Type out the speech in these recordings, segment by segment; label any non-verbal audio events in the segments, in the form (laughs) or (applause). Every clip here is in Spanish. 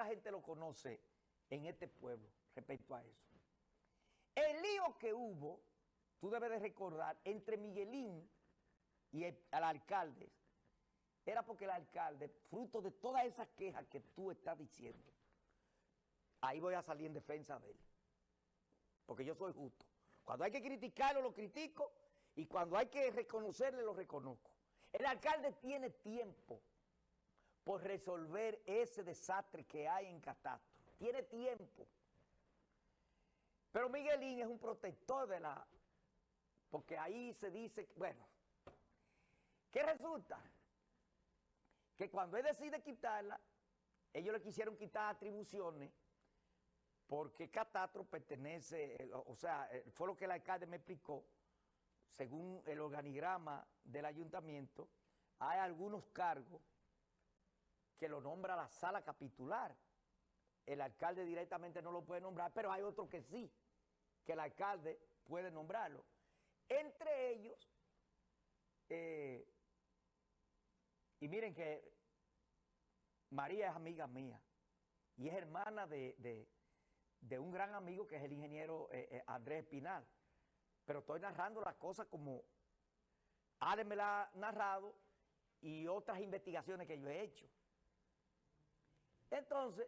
poca gente lo conoce en este pueblo respecto a eso. El lío que hubo, tú debes de recordar, entre Miguelín y el, alcalde, era porque el alcalde, fruto de todas esas quejas que tú estás diciendo, ahí voy a salir en defensa de él. Porque yo soy justo. Cuando hay que criticarlo, lo critico, y cuando hay que reconocerle, lo reconozco. El alcalde tiene tiempo por resolver ese desastre que hay en Catastro. Tiene tiempo. Pero Miguelín es un protector de la... Porque ahí se dice, bueno, ¿qué resulta? Que cuando él decide quitarla, ellos le quisieron quitar atribuciones porque Catastro pertenece, o sea, fue lo que el alcalde me explicó, según el organigrama del ayuntamiento, hay algunos cargos que lo nombra la sala capitular. El alcalde directamente no lo puede nombrar, pero hay otros que sí, que el alcalde puede nombrarlo. Entre ellos, eh, y miren que María es amiga mía y es hermana de, un gran amigo que es el ingeniero eh, eh, Andrés Espinal. Pero estoy narrando las cosas como Ale me la ha narrado y otras investigaciones que yo he hecho. Entonces,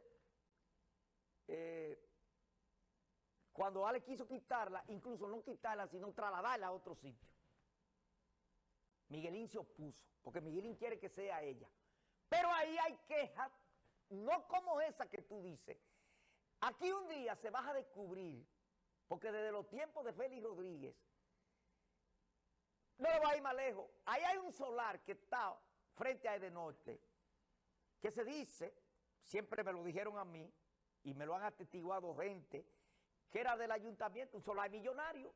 eh, cuando Ale quiso quitarla, incluso no quitarla, sino trasladarla a otro sitio, Miguelín se opuso, porque Miguelín quiere que sea ella. Pero ahí hay quejas, no como esa que tú dices. Aquí un día se va a descubrir, porque desde los tiempos de Félix Rodríguez, no lo va a ir más lejos, ahí hay un solar que está frente a Edenorte, que se dice siempre me lo dijeron a mí y me lo han atestiguado gente que era del ayuntamiento, un solar millonario.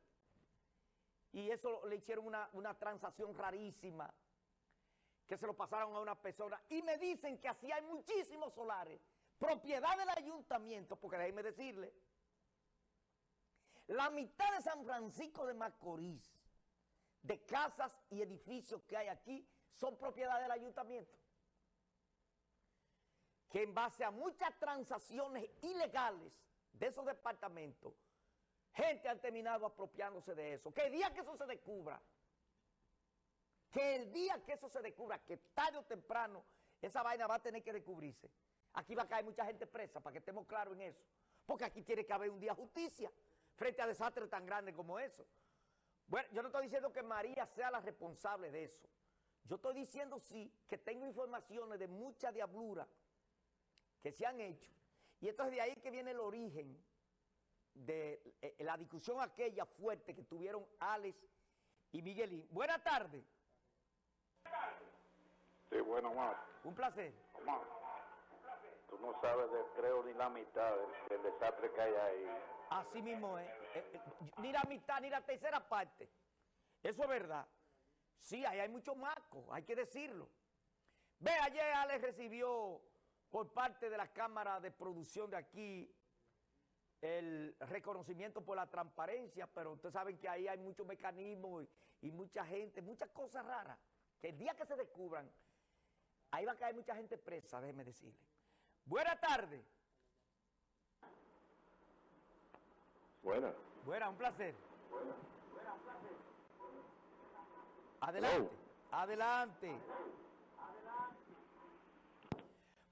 Y eso le hicieron una, una transacción rarísima, que se lo pasaron a una persona. Y me dicen que así hay muchísimos solares, propiedad del ayuntamiento, porque déjenme decirle, la mitad de San Francisco de Macorís, de casas y edificios que hay aquí, son propiedad del ayuntamiento que en base a muchas transacciones ilegales de esos departamentos, gente ha terminado apropiándose de eso. Que el día que eso se descubra, que el día que eso se descubra, que tarde o temprano esa vaina va a tener que descubrirse, aquí va a caer mucha gente presa, para que estemos claros en eso. Porque aquí tiene que haber un día justicia frente a desastres tan grandes como eso. Bueno, yo no estoy diciendo que María sea la responsable de eso. Yo estoy diciendo sí que tengo informaciones de mucha diablura que se han hecho. Y entonces de ahí que viene el origen de eh, la discusión aquella fuerte que tuvieron Alex y Miguelín. Buenas tardes. Sí, bueno, Omar. Un placer. Omar, tú no sabes de creo ni la mitad del, desastre que hay ahí. Así mismo es. Eh, eh, ni la mitad, ni la tercera parte. Eso es verdad. Sí, ahí hay muchos marcos, hay que decirlo. Ve, ayer Alex recibió por parte de la Cámara de Producción de aquí el reconocimiento por la transparencia, pero ustedes saben que ahí hay muchos mecanismos y, mucha gente, muchas cosas raras, que el día que se descubran, ahí va a caer mucha gente presa, déjeme decirle. Buenas tardes. Buenas. Buenas, un placer. Adelante, adelante.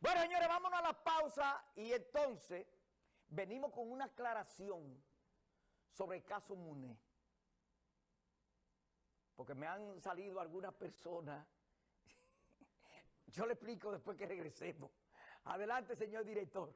Bueno, señores, vámonos a la pausa y entonces venimos con una aclaración sobre el caso Muné. Porque me han salido algunas personas. (laughs) Yo le explico después que regresemos. Adelante, señor director.